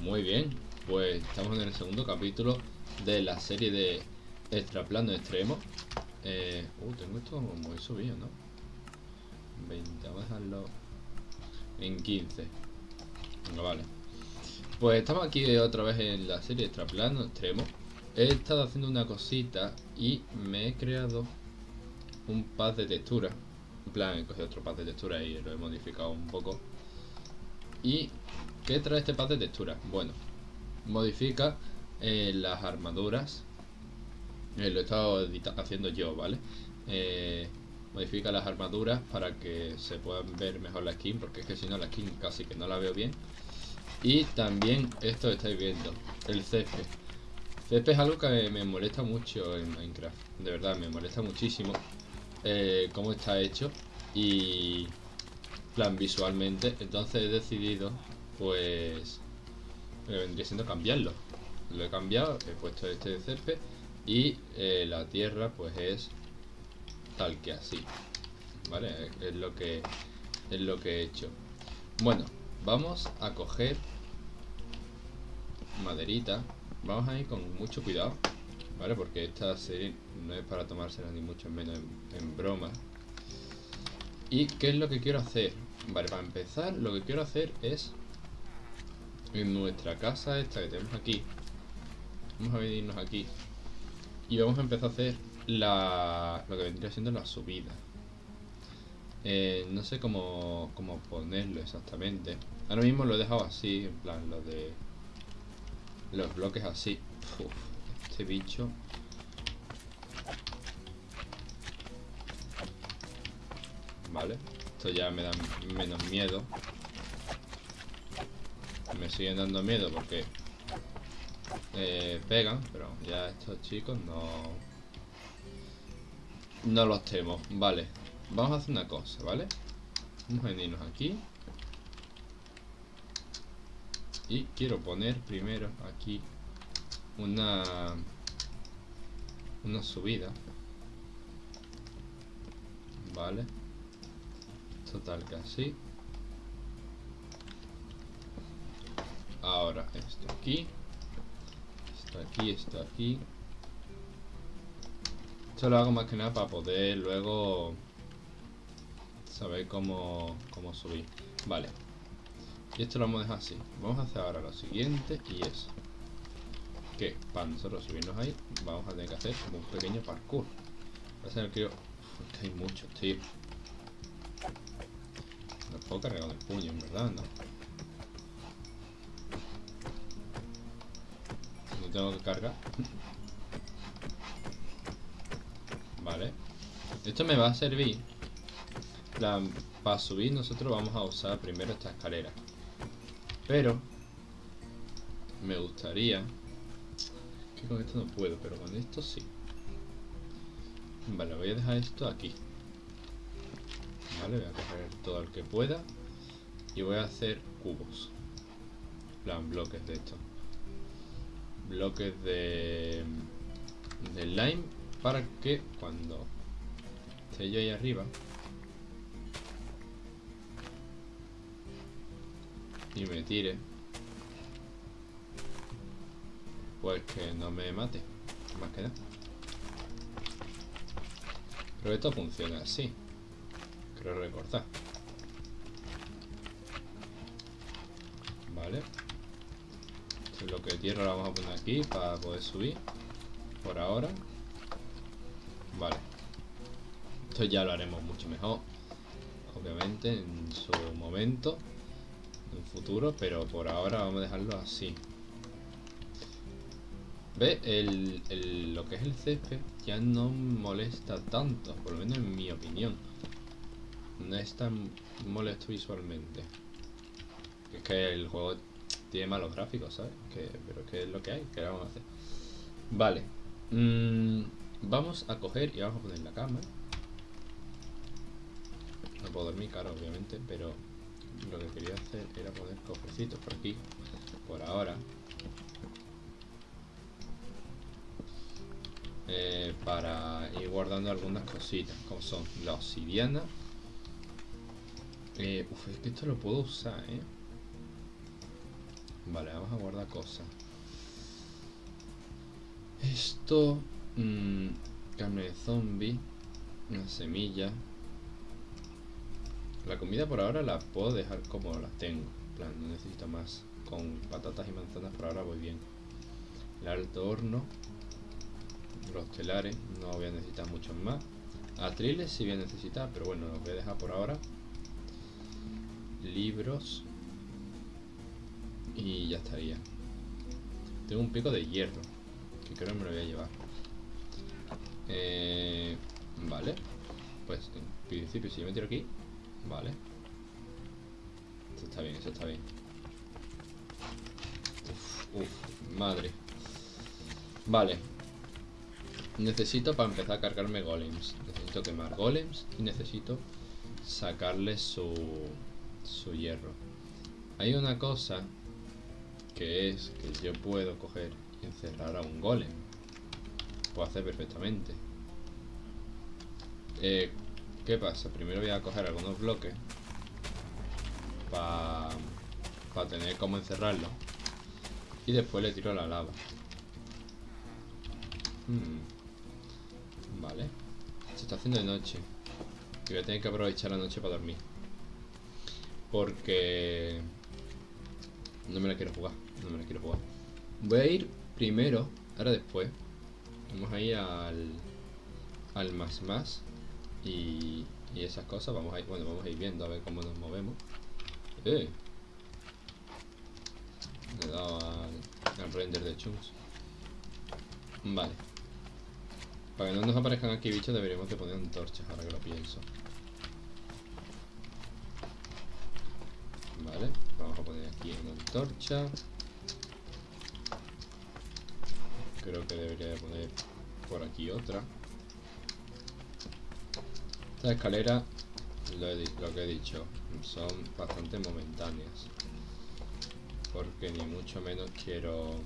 Muy bien, pues estamos en el segundo capítulo de la serie de Extraplano Extremo. Eh, uh, tengo esto muy subido, ¿no? 20, vamos a dejarlo en 15. Venga, vale. Pues estamos aquí otra vez en la serie Extraplano Extremo. He estado haciendo una cosita y me he creado un pad de textura. En plan, he cogido otro pad de textura y lo he modificado un poco. ¿Y qué trae este pad de textura? Bueno, modifica eh, las armaduras. Eh, lo he estado haciendo yo, ¿vale? Eh, modifica las armaduras para que se puedan ver mejor la skin, porque es que si no la skin casi que no la veo bien. Y también esto estáis viendo, el césped. Césped es algo que me molesta mucho en Minecraft, de verdad, me molesta muchísimo cómo está hecho y plan visualmente. Entonces he decidido, pues, me vendría siendo cambiarlo. Lo he cambiado, he puesto este de césped y eh, la tierra, pues es tal que así. ¿Vale? Es lo que es lo que he hecho. Bueno, vamos a coger maderita. Vamos a ir con mucho cuidado. ¿Vale? Porque esta serie no es para tomársela ni mucho menos en, broma. ¿Y qué es lo que quiero hacer? Vale, para empezar, lo que quiero hacer es en nuestra casa esta que tenemos aquí. Vamos a venirnos aquí. Y vamos a empezar a hacer la, lo que vendría siendo la subida. Eh, no sé cómo, cómo ponerlo exactamente. Ahora mismo lo he dejado así, en plan, lo de los bloques así. este bicho. Vale, esto ya me da menos miedo. Me siguen dando miedo porque eh, pegan, pero ya estos chicos no... No los temo. Vale, vamos a hacer una cosa, ¿vale? Vamos a venirnos aquí. Y quiero poner primero aquí una una subida vale total que así esto aquí esto aquí esto aquí. Esto lo hago más que nada para poder luego saber cómo, cómo subir. Vale. Y esto lo vamos a dejar así. Vamos a hacer ahora lo siguiente y es que para nosotros subirnos ahí vamos a tener que hacer un pequeño parkour. Va a ser que yo Uf, hay muchos tío. No puedo cargar el puño en verdad no tengo que cargar vale esto me va a servir para subir nosotros vamos a usar primero esta escalera pero me gustaría que con esto no puedo, pero con esto sí. Vale, voy a dejar esto aquí. Vale, voy a coger todo el que pueda. Y voy a hacer cubos. plan, bloques de esto. Bloques de, de lime para que cuando esté yo ahí arriba y me tire pues que no me mate más que nada. Pero esto funciona así creo recordar esto es lo que tierra lo vamos a poner aquí para poder subir por ahora vale esto ya lo haremos mucho mejor obviamente en su momento en futuro, pero por ahora vamos a dejarlo así. ¿Ve? El, lo que es el césped ya no molesta tanto, por lo menos en mi opinión. No es tan molesto visualmente. Es que el juego tiene malos gráficos, ¿sabes? Que, pero que es lo que hay, que vamos a hacer. Vale. Mm, vamos a coger y vamos a poner la cama. No puedo dormir, claro, obviamente, pero lo que quería hacer era poner cofrecitos por aquí, por ahora. Eh, para ir guardando algunas cositas, como son la obsidiana. Eh, uf, es que esto lo puedo usar, ¿eh? Vale, vamos a guardar cosas. Esto... Mmm, carne de zombie. Una semilla. La comida por ahora la puedo dejar como la tengo. En plan, no necesito más. Con patatas y manzanas por ahora voy bien. El alto horno. Los telares. No voy a necesitar muchos más. Atriles sí voy a necesitar, pero bueno, los voy a dejar por ahora. Libros. Y ya estaría. Tengo un pico de hierro. Que creo que me lo voy a llevar. Eh, vale. Pues en principio si yo me tiro aquí. Vale. Eso está bien, eso está bien. Uf, uf, madre. Vale. Necesito para empezar a cargarme golems. Necesito quemar golems y necesito sacarle su, su hierro. Hay una cosa que es que yo puedo coger y encerrar a un golem. Puedo hacer perfectamente. Eh, ¿Qué pasa? Primero voy a coger algunos bloques para tener como encerrarlo. Y después le tiro la lava. Hmm. Vale. Se está haciendo de noche. Y voy a tener que aprovechar la noche para dormir. Porque... No me la quiero jugar. No me la quiero jugar. Voy a ir primero, ahora después. Vamos a ir al... Al más más y, y esas cosas. Vamos a ir, bueno, vamos a ir viendo a ver cómo nos movemos. Eh. Le he dado al, render de chunks. Vale. Para que no nos aparezcan aquí bichos deberíamos de poner antorchas, ahora que lo pienso. Vale, vamos a poner aquí una antorcha. Creo que debería de poner por aquí otra. Estas escaleras, lo, que he dicho, son bastante momentáneas. Porque ni mucho menos quiero...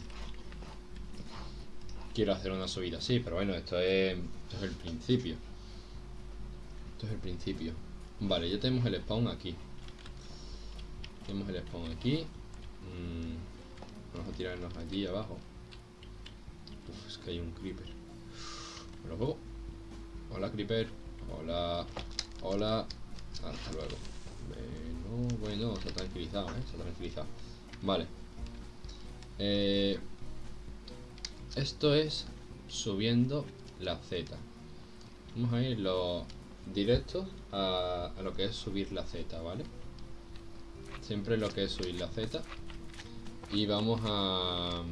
Quiero hacer una subida así, pero bueno, esto es, esto es el principio. Esto es el principio. Vale, ya tenemos el spawn aquí. Tenemos el spawn aquí. Mm, vamos a tirarnos allí abajo. Uf, es que hay un creeper. Pero Hola, creeper. Hola. Hola. Hasta luego. Bueno, bueno, se ha tranquilizado, ¿eh? Se ha tranquilizado. Vale. Eh, esto es subiendo la Z. Vamos a ir los directos a, lo que es subir la Z, ¿vale? Siempre lo que es subir la Z. Y vamos a...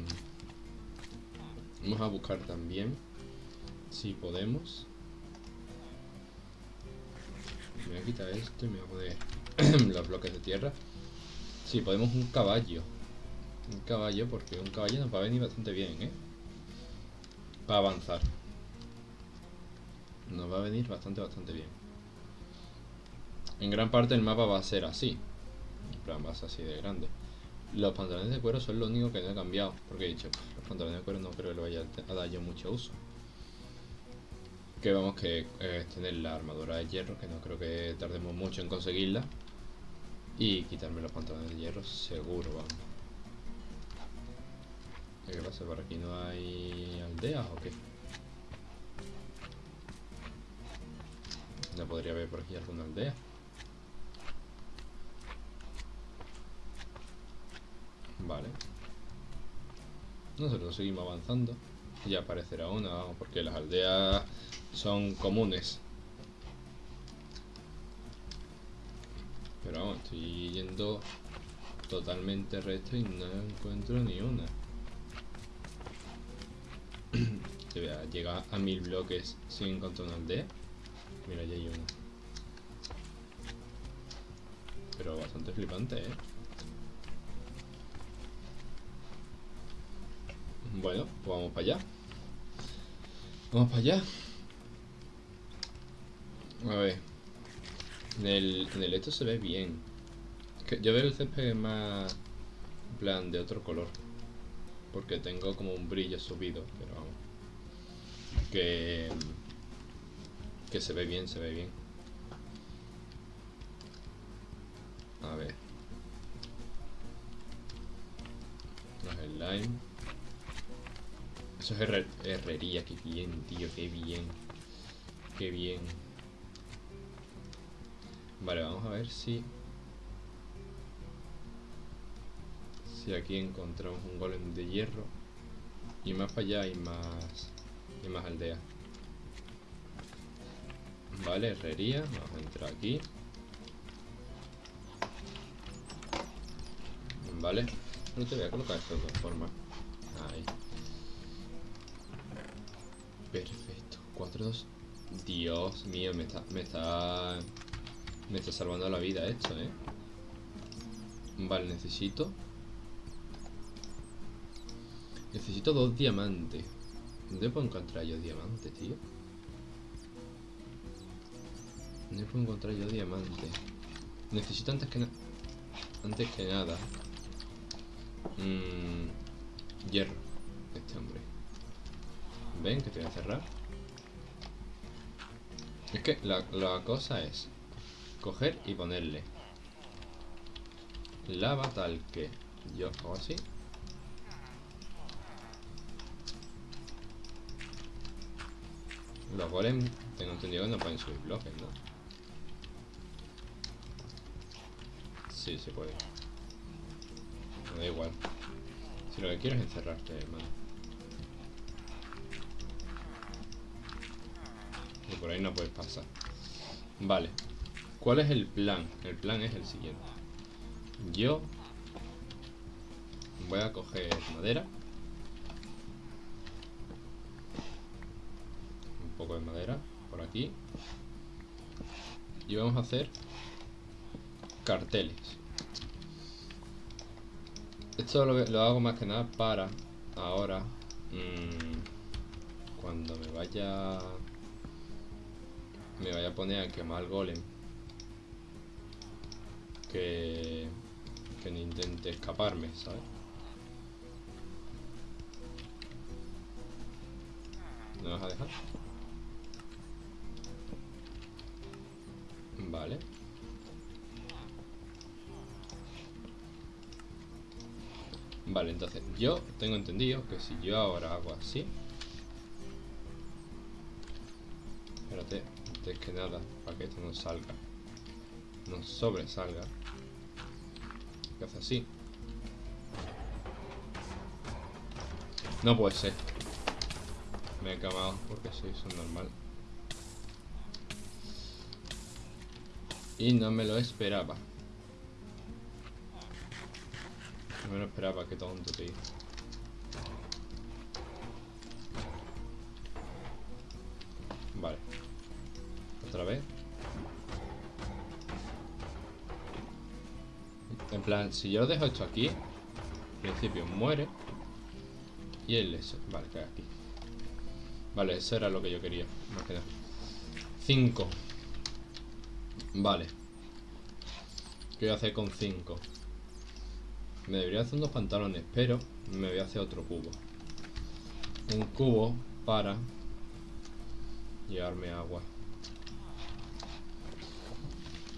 Vamos a buscar también, si podemos, me voy a quitar esto y me voy a poner los bloques de tierra. Sí, podemos un caballo. Un caballo, porque un caballo nos va a venir bastante bien, ¿eh? Para avanzar. Nos va a venir bastante, bastante bien. En gran parte el mapa va a ser así. Plan, ser así de grande. Los pantalones de cuero son lo único que no he cambiado. Porque he dicho, los pantalones de cuero no creo que le vaya a dar yo mucho uso que vamos que es tener la armadura de hierro, que no creo que tardemos mucho en conseguirla. Y quitarme los pantalones de hierro, seguro, vamos. ¿Qué pasa? ¿Por aquí no hay aldeas o qué? No podría haber por aquí alguna aldea. Vale. Nosotros seguimos avanzando. Ya aparecerá una, porque las aldeas son comunes. Pero vamos, estoy yendo totalmente recto y no encuentro ni una. Llega a mil bloques sin encontrar una aldea. Mira, ya hay una. Pero bastante flipante, ¿eh? Bueno, pues vamos para allá. Vamos para allá. A ver. En el, en el esto se ve bien. yo veo el césped más... En plan, de otro color. Porque tengo como un brillo subido, pero vamos. Que... Que se ve bien, se ve bien. A ver. slime. Eso es herrería, qué bien, tío, qué bien. Qué bien. Vale, vamos a ver si... Si aquí encontramos un golem de hierro. Y más para allá hay más... Y más aldeas. Vale, herrería. Vamos a entrar aquí. Vale. No te voy a colocar esto de todas formas. Ahí. Perfecto. 4, 2. Dios mío, me está, me está... Me está salvando la vida esto, ¿eh? Vale, necesito... Necesito dos diamantes. ¿Dónde puedo encontrar yo diamantes, tío? ¿Dónde puedo encontrar yo diamantes? Necesito antes que nada... Antes que nada... Mmm... Hierro. Este hombre. ¿Ven? Que te voy a cerrar. Es que la, la cosa es coger y ponerle lava tal que yo hago así los golems tengo entendido que no pueden subir bloques ¿no? sí se puede me da igual si lo que quiero es encerrarte hermano por ahí no puedes pasar vale ¿Cuál es el plan? El plan es el siguiente. Yo voy a coger madera. Un poco de madera por aquí. Y vamos a hacer carteles. Esto lo, hago más que nada para ahora, mmm, cuando me vaya me vaya a poner a quemar golem que, que no intente escaparme, ¿sabes? ¿No vas a dejar? Vale. Vale, entonces yo tengo entendido que si yo ahora hago así antes que nada, para que esto no salga No sobresalga hace así. No puede ser. Me he quemado porque soy eso normal. Y no me lo esperaba. No me lo esperaba, qué tonto, tío. Si yo dejo esto aquí, en principio muere. Y él eso. Vale, cae aquí. Vale, eso era lo que yo quería. Más que 5. Vale. ¿Qué voy a hacer con 5? Me debería hacer unos pantalones, pero me voy a hacer otro cubo. Un cubo para llevarme agua.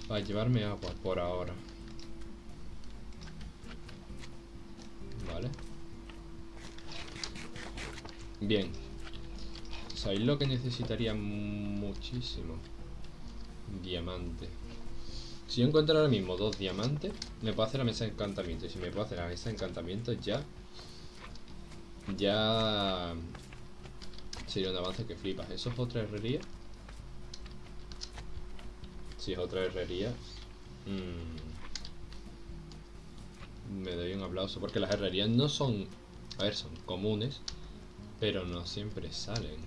Para llevarme agua por ahora. Bien. ¿Sabéis lo que necesitaría muchísimo? Diamante. Si yo encuentro ahora mismo dos diamantes, me puedo hacer la mesa de encantamiento. Y si me puedo hacer la mesa de encantamiento, ya... Ya... Sería un avance que flipas. ¿Eso es otra herrería? Si es otra herrería... Mmm, me doy un aplauso. Porque las herrerías no son... A ver, son comunes. Pero no siempre salen.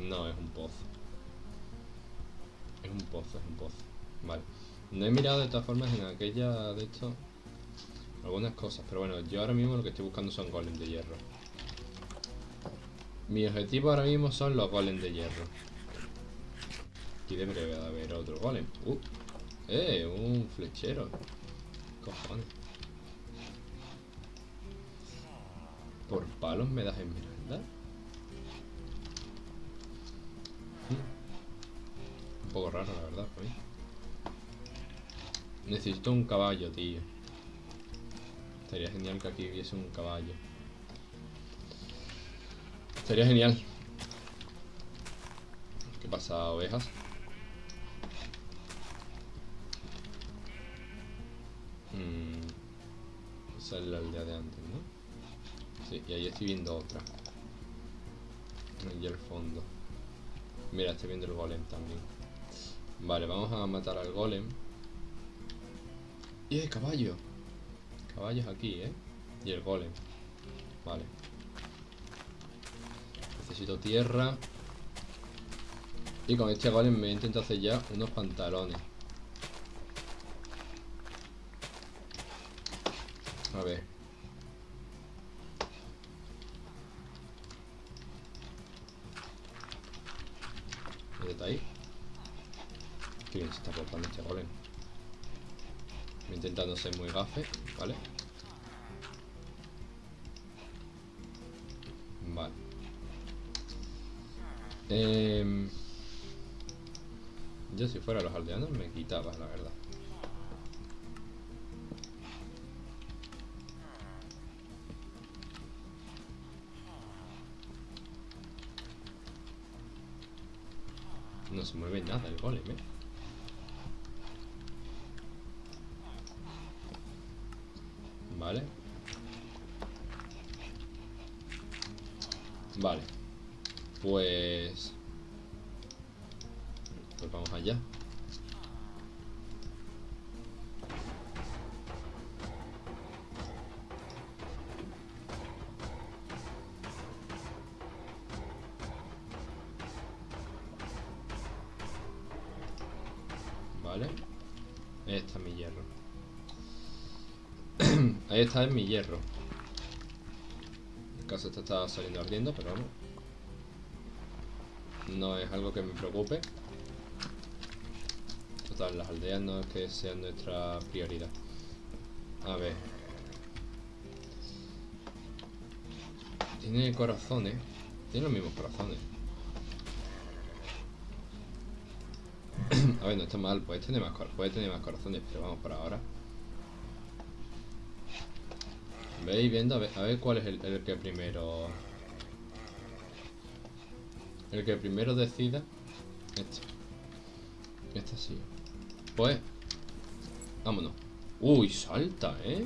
No, es un pozo. Es un pozo, es un pozo. Vale. No he mirado de todas formas en aquella de esto algunas cosas, pero bueno, yo ahora mismo lo que estoy buscando son golems de hierro. Mi objetivo ahora mismo son los golems de hierro. Aquí debería haber otro golem. Uh, eh, un flechero. Cojones. Palos me das esmeralda? Hmm. Un poco raro, la verdad, Necesito un caballo, tío. Estaría genial que aquí hubiese un caballo. Estaría genial. ¿Qué pasa, ovejas? Mm, esa es de antes. Y ahí estoy viendo otra. Allí al fondo. Mira, estoy viendo el golem también. Vale, vamos a matar al golem. ¡Y el caballo! Caballos aquí, ¿eh? Y el golem. Vale. Necesito tierra. Y con este golem me intento hacer ya unos pantalones. A ver. Está ahí? Qué bien se está portando este golem. Intentando ser muy gafe, ¿vale? Vale. Eh, yo si fuera los aldeanos me quitaba, la verdad. Se mueve nada el golem, ¿eh? Vale. Vale. Pues... Está en mi hierro. El caso está saliendo ardiendo, pero vamos. No es algo que me preocupe. Total, las aldeas no es que sean nuestra prioridad. A ver. Tiene corazones. Tiene los mismos corazones. A ver, no está mal, puede tener más, puede tener más corazones, pero vamos por ahora. Veis viendo, a ver, a ver cuál es el, el, que primero... El que primero decida. Este. Este sí. Pues... Vámonos. Uy, salta, ¿eh?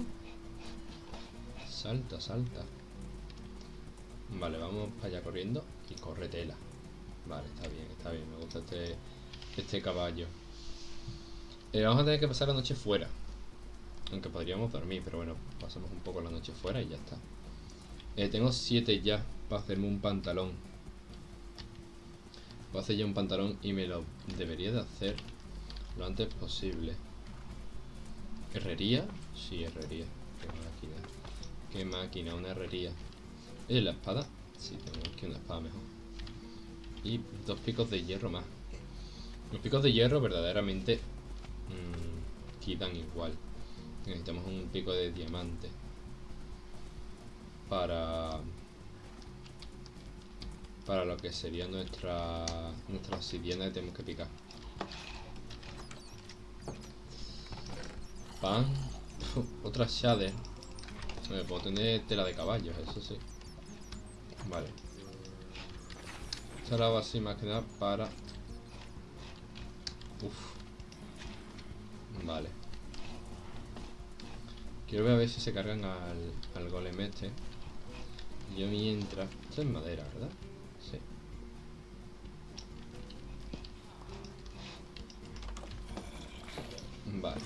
Salta, salta. Vale, vamos para allá corriendo. Y corre tela. Vale, está bien, está bien. Me gusta este este caballo. Eh, vamos a tener que pasar la noche fuera. Aunque podríamos dormir, pero bueno, pasamos un poco la noche fuera y ya está. Eh, tengo siete ya para hacerme un pantalón. Voy a hacer ya un pantalón y me lo debería de hacer lo antes posible. ¿Herrería? Sí, herrería. Qué máquina. Qué máquina, una herrería. ¿Y la espada? Sí, tengo aquí una espada mejor. Y dos picos de hierro más. Los picos de hierro verdaderamente mmm, quitan igual. Necesitamos un pico de diamante. Para... Para lo que sería nuestra... Nuestra obsidiana que tenemos que picar. Pan. Otra shader. Me puedo tener tela de caballos, eso sí. Vale. Esta la hago así más que nada para Uf. Vale. Quiero ver a ver si se cargan al, al golem este. Yo mientras... Esto es madera, ¿verdad? Sí. Vale.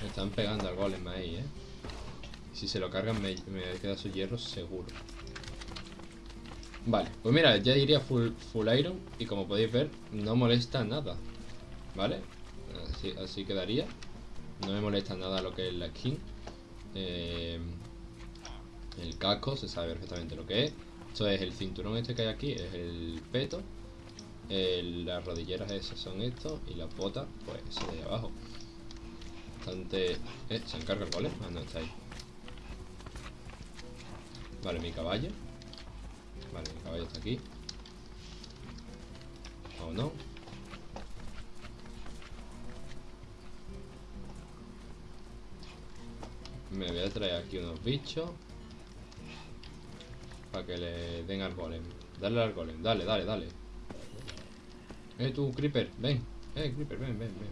Me están pegando al golem ahí, ¿eh? Si se lo cargan me, me queda su hierro seguro. Vale, pues mira, ya iría full, full iron y como podéis ver, no molesta nada. ¿Vale? Así, quedaría. No me molesta nada lo que es la skin. Eh, el casco, se sabe perfectamente lo que es. Esto es el cinturón este que hay aquí, es el peto. las rodilleras esas son estos y las botas, pues eso de abajo. Bastante... Eh, ¿Se encarga el golem? Ah, no, está ahí. Vale, mi caballo. Vale, el caballo está aquí. ¿O no? Me voy a traer aquí unos bichos. Para que le den al golem. Dale al golem, dale, dale, dale. Eh, tú, creeper, ven. Eh, creeper, ven, ven, ven.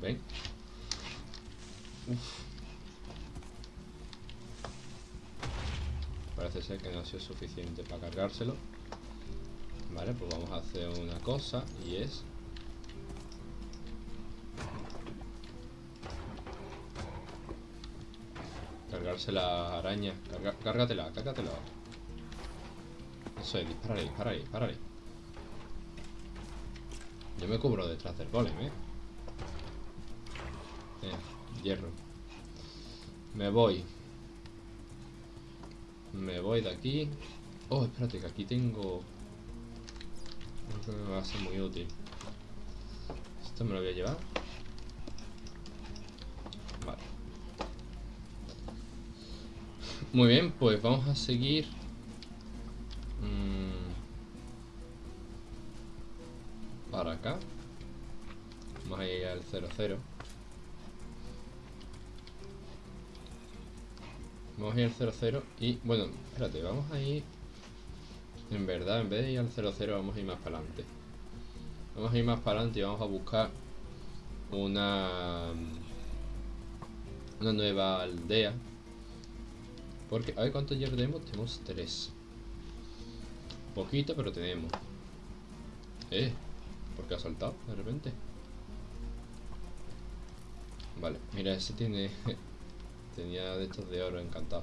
ven. Ven. Uf. Parece ser que no ha sido suficiente para cargárselo. Vale, pues vamos a hacer una cosa y es... Cargarse la araña. Carga, cárgatela, cárgatela. Eso es, dispárale, dispárale, dispárale. Yo me cubro detrás del golem, ¿eh? Eh, hierro. Me voy. Me voy de aquí. Oh, espérate, que aquí tengo... Creo que me va a ser muy útil. Esto me lo voy a llevar. Vale. Muy bien, pues vamos a seguir. Mm, para acá. Vamos a ir al 00. Ir al 00 y, bueno, espérate, vamos a ir... En verdad, en vez de ir al 00 vamos a ir más para adelante. Vamos a ir más para adelante y vamos a buscar una... Una nueva aldea. Porque, a ver cuántos hierro tenemos. Tenemos tres. Poquito, pero tenemos. Eh, ¿por qué ha saltado de repente? Vale, mira, ese tiene Tenía de estos de oro encantado.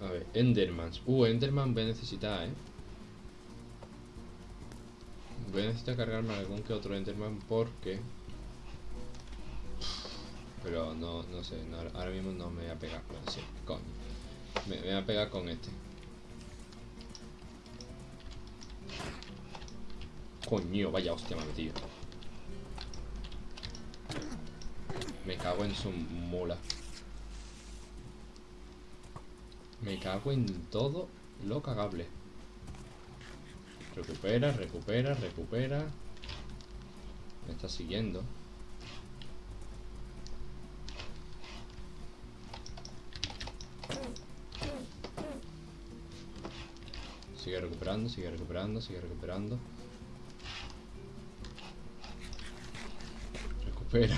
A ver, Endermans. Uh, Enderman voy a necesitar, ¿eh? Voy a necesitar cargarme algún que otro Enderman porque... Pero no, no sé, ahora mismo no me voy a pegar. con sí, coño. Me, me voy a pegar con este. Coño, vaya hostia me ha metido. Me cago en su mula. Me cago en todo lo cagable. Recupera, recupera, recupera. Me está siguiendo. Sigue recuperando, sigue recuperando, sigue recuperando. Recupera.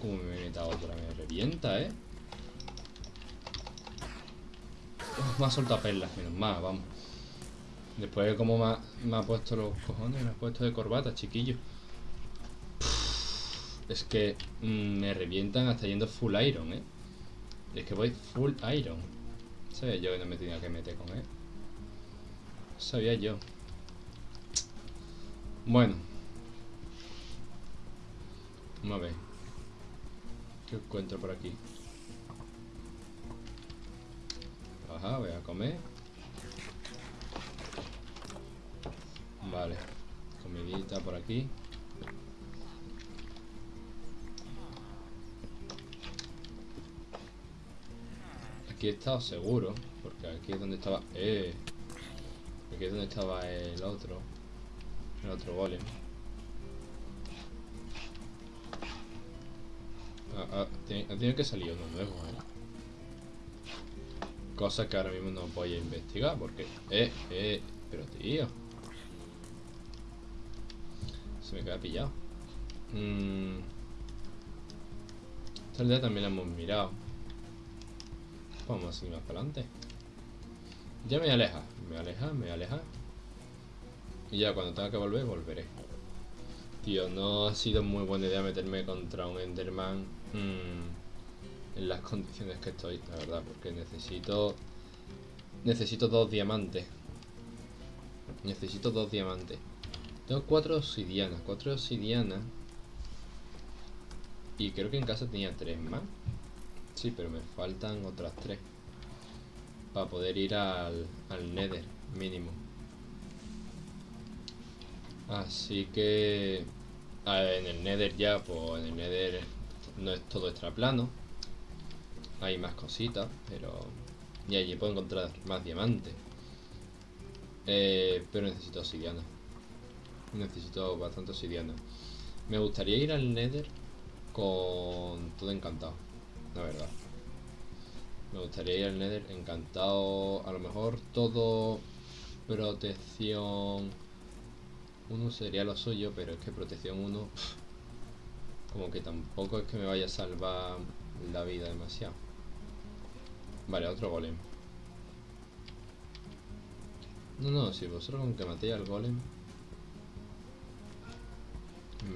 Como me he metido otra, me revienta, ¿eh? me ha soltado perlas, menos mal, vamos. Después de cómo me ha, puesto los cojones, me ha puesto de corbata, chiquillo. Es que mm, me revientan hasta yendo full iron, ¿eh? Es que voy full iron. Sabía yo que no me tenía que meter con él. Sabía yo. Bueno. Vamos a ver. ¿Qué encuentro por aquí? Ajá, voy a comer. Vale. Comidita por aquí. Aquí he estado seguro. Porque aquí es donde estaba... ¡Eh! Aquí es donde estaba el otro. El otro golem. Ha, tenido que salir uno nuevo, ¿eh? Cosa que ahora mismo no voy a investigar porque... Eh, eh, pero tío. Se me queda pillado. Mm. Esta aldea también la hemos mirado. Vamos a seguir más para adelante. Ya me aleja, me aleja, me aleja. Y ya cuando tenga que volver, volveré. Tío, no ha sido muy buena idea meterme contra un Enderman Mm, en las condiciones que estoy, la verdad, porque necesito necesito dos diamantes. Necesito dos diamantes. Tengo cuatro obsidianas, cuatro obsidianas. Y creo que en casa tenía tres más. Sí, pero me faltan otras tres. Para poder ir al, al Nether, mínimo. Así que... en el Nether ya, pues en el Nether no es todo extraplano. Hay más cositas, pero... Y allí puedo encontrar más diamantes. Eh, pero necesito obsidiana. Necesito bastante obsidiana. Me gustaría ir al Nether con todo encantado, la verdad. Me gustaría ir al Nether encantado. A lo mejor todo protección 1 sería lo suyo, pero es que protección 1 como que tampoco es que me vaya a salvar la vida demasiado. Vale, otro golem. No, no, si vosotros con que matéis al golem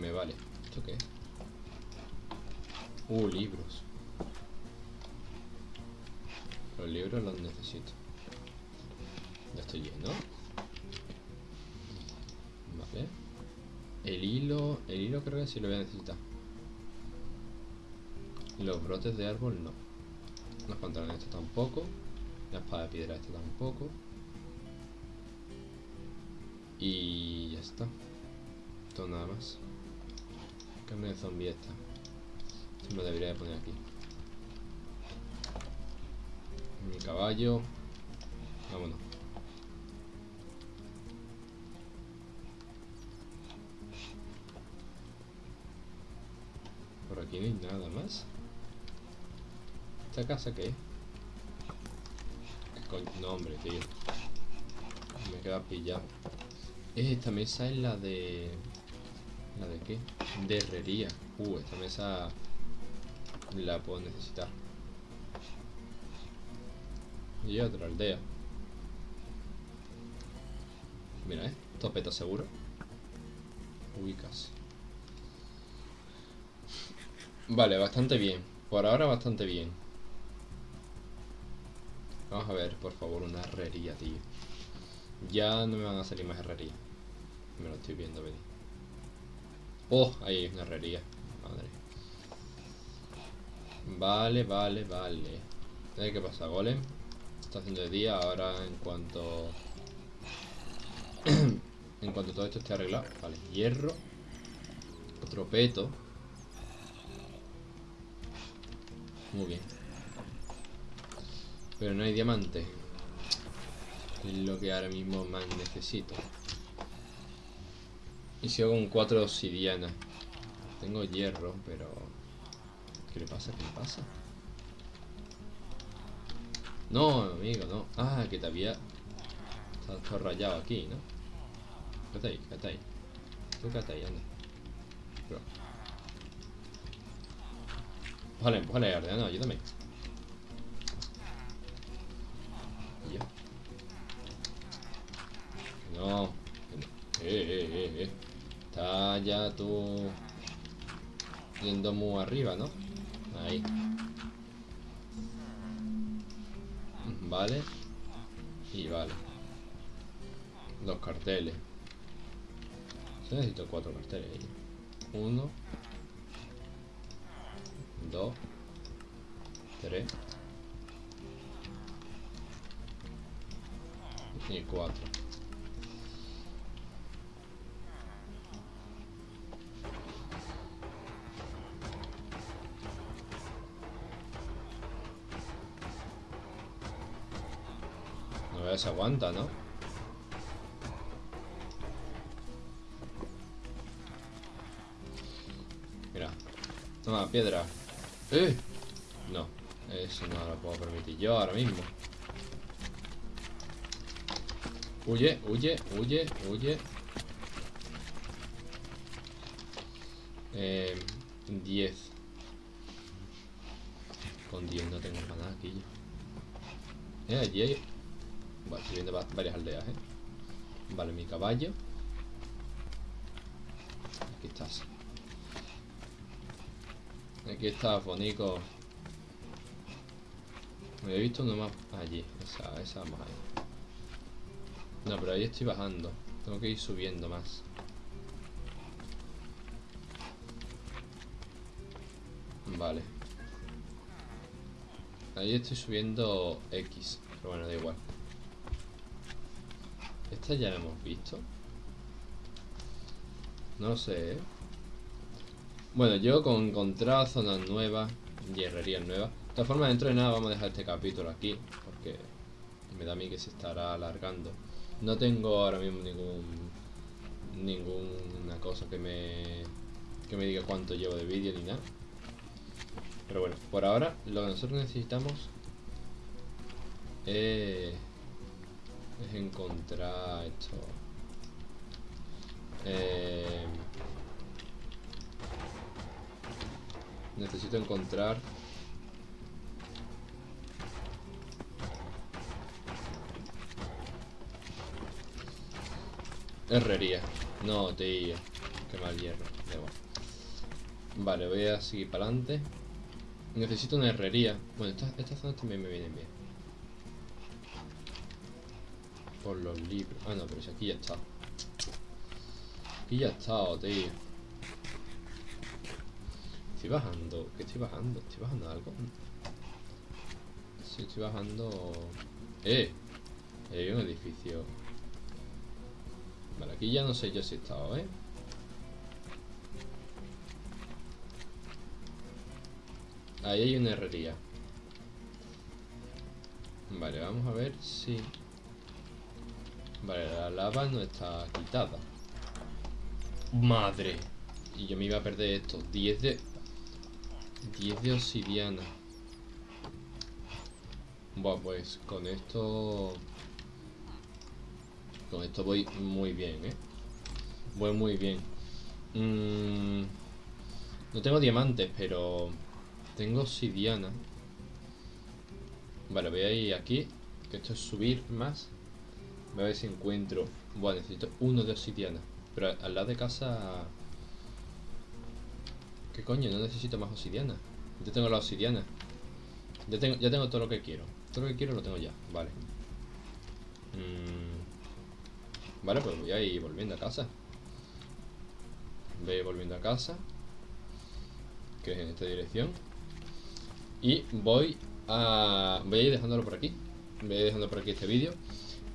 me vale. ¿Esto qué es? Uh, libros. Los libros los necesito. Ya estoy lleno. Vale. El hilo... El hilo creo que sí lo voy a necesitar. Los brotes de árbol no. Los pantalones esto tampoco. La espada de piedra esta tampoco. Y ya está. Todo nada más. Cambio de zombie esta. Esto me debería de poner aquí. Mi caballo. Vámonos. Por aquí no hay nada más. ¿Esta casa qué es? No, hombre, tío. Me queda pillado. Esta mesa es la de... ¿La de qué? De herrería. Uh, esta mesa la puedo necesitar. Y otra aldea. Mira, eh. Topeta seguro. Ubicas. Vale, bastante bien. Por ahora bastante bien. Vamos a ver, por favor, una herrería, tío. Ya no me van a salir más herrería. Me lo estoy viendo venir. Oh, ahí hay una herrería. Madre. Vale, vale, vale. ¿Qué pasa, golem? Está haciendo de día. Ahora, en cuanto... en cuanto todo esto esté arreglado. Vale, hierro. Otro peto. Muy bien. Pero no hay diamante. Es lo que ahora mismo más necesito. Y sigo con cuatro obsidianas. Tengo hierro, pero... ¿Qué le pasa? ¿Qué le pasa? No, amigo, no. Ah, que te había... Está todo rayado aquí, ¿no? Quédate ahí, quédate ahí. Tú quédate ahí, anda. Bro. Empújale, empújale, Ardeano, ayúdame. Ya. No. Eh, eh, eh, eh. Está ya tú yendo muy arriba, ¿no? Ahí. Vale. Y vale. Dos carteles. Yo necesito cuatro carteles ahí. Uno. Dos. Tres. Y cuatro. Se aguanta, ¿no? Mira. Toma, piedra. ¡Eh! No, eso no lo puedo permitir yo ahora mismo. Huye, huye, huye, huye. Eh, 10. Con 10 no tengo para nada aquí. Eh, allí hay... Vale, estoy viendo va- varias aldeas, eh. Vale, mi caballo. Aquí estás. Aquí está, Fonico. Me he visto uno más allí. Esa, esa vamos ahí. No, pero ahí estoy bajando. Tengo que ir subiendo más. Vale. Ahí estoy subiendo X. Pero bueno, da igual. Esta ya la hemos visto. No sé, ¿eh? Bueno, yo con encontrar zonas nuevas y nuevas. De todas formas, dentro de nada vamos a dejar este capítulo aquí. Porque me da a mí que se estará alargando. No tengo ahora mismo ningún ninguna cosa que me que me diga cuánto llevo de vídeo ni nada. Pero bueno, por ahora lo que nosotros necesitamos es, es encontrar esto. Eh, necesito encontrar Herrería. No, tío. Qué mal hierro. Vale, voy a seguir para adelante. Necesito una herrería. Bueno, estas, estas zonas también me vienen bien. Por los libros. Ah, no, pero si aquí ya está. Aquí ya está, tío. Estoy bajando. ¿Qué estoy bajando? ¿Estoy bajando algo? Sí, estoy bajando... ¡Eh! Hay un edificio. Vale, aquí ya no sé yo si he estado, ¿eh? Ahí hay una herrería. Vale, vamos a ver si... Vale, la lava no está quitada. ¡Madre! Y yo me iba a perder esto. 10 de... 10 de obsidiana. Buah, pues con esto... Con esto voy muy bien, ¿eh? Voy muy bien. Mm, no tengo diamantes, pero... Tengo obsidiana. Vale, voy a ir aquí. Que esto es subir más. Voy a ver si encuentro... Bueno, necesito uno de obsidiana. Pero al lado de casa... ¿Qué coño? No necesito más obsidiana. Ya tengo la obsidiana. Ya tengo, ya tengo todo lo que quiero. Todo lo que quiero lo tengo ya. Vale. Mm. Vale, pues voy a ir volviendo a casa. Voy volviendo a casa. Que es en esta dirección. Y voy a... Voy a ir dejándolo por aquí. Voy a ir dejando por aquí este vídeo.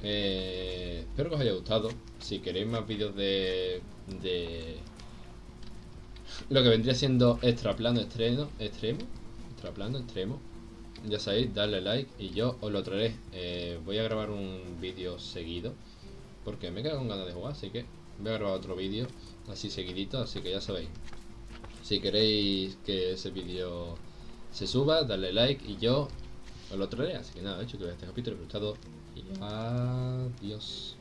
Eh, espero que os haya gustado. Si queréis más vídeos de... De... Lo que vendría siendo extra plano extremo. Extremo. Extra plano extremo. Ya sabéis, darle like y yo os lo traeré. Eh, voy a grabar un vídeo seguido. Porque me quedo con ganas de jugar, así que voy a grabar otro vídeo así seguidito, así que ya sabéis. Si queréis que ese vídeo se suba, dale like y yo os lo traeré. Así que nada, hecho que este capítulo he gustado adiós.